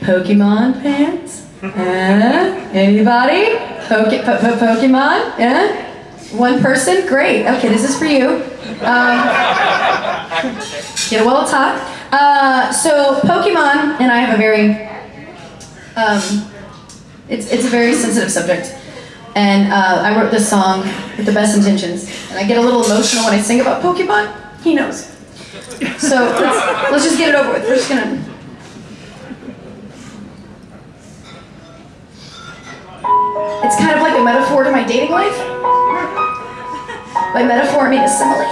Pokemon pants? Uh, anybody? Poke, po po Pokemon? Yeah? One person? Great. Okay, this is for you. Um, get a well talk. Uh, so Pokemon and I have a very, um, it's, it's a very sensitive subject. And uh, I wrote this song with the best intentions. And I get a little emotional when I sing about Pokemon. He knows. So let's, let's just get it over with. We're just gonna. It's kind of like a metaphor to my dating life. By metaphor, I mean a simile.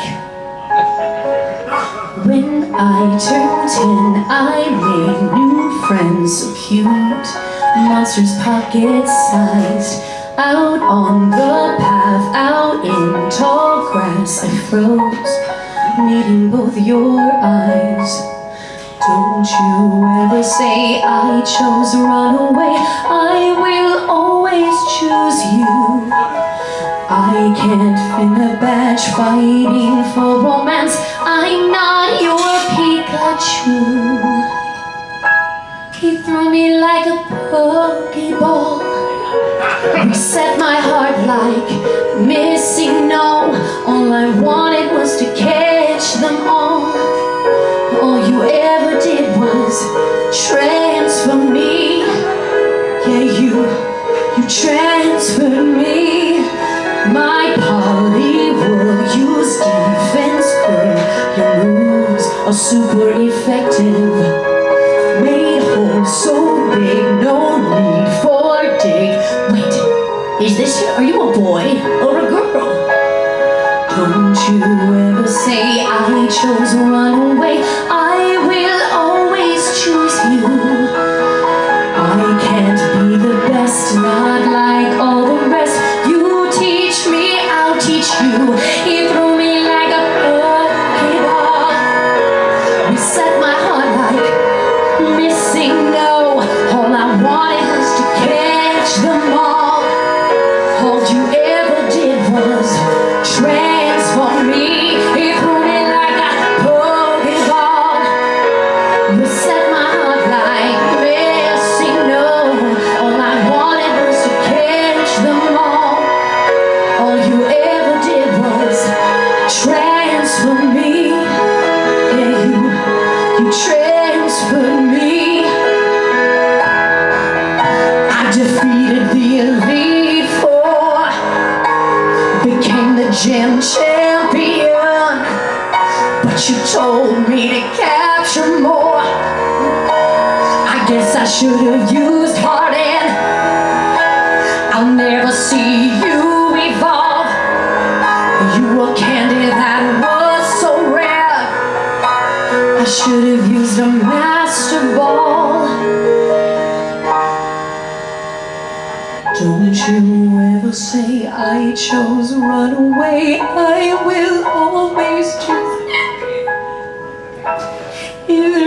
When I turned ten, I made new friends so cute. Monsters pocket-sized. Out on the path, out in tall grass, I froze, needing both your eyes. Don't you ever say I chose to run away. I will always choose you. I can't fin a badge fighting for romance. I'm not your Pikachu. He threw me like a pokeball. Reset my heart like MissingNo. All I wanted transferred me. My poly will use defense curl. Your moves are super effective. Made holes so big, no need for dig. Wait, is this, are you a boy or a girl? Don't you ever say I chose run transferred me. I defeated the Elite Four became the gym champion. But you told me to capture more. I guess I should have used Harden. I'll never see you evolve. You were I should have used a master ball. Don't you ever say I chose to run away. I will always choose. You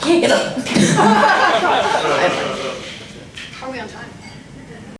Can't get up.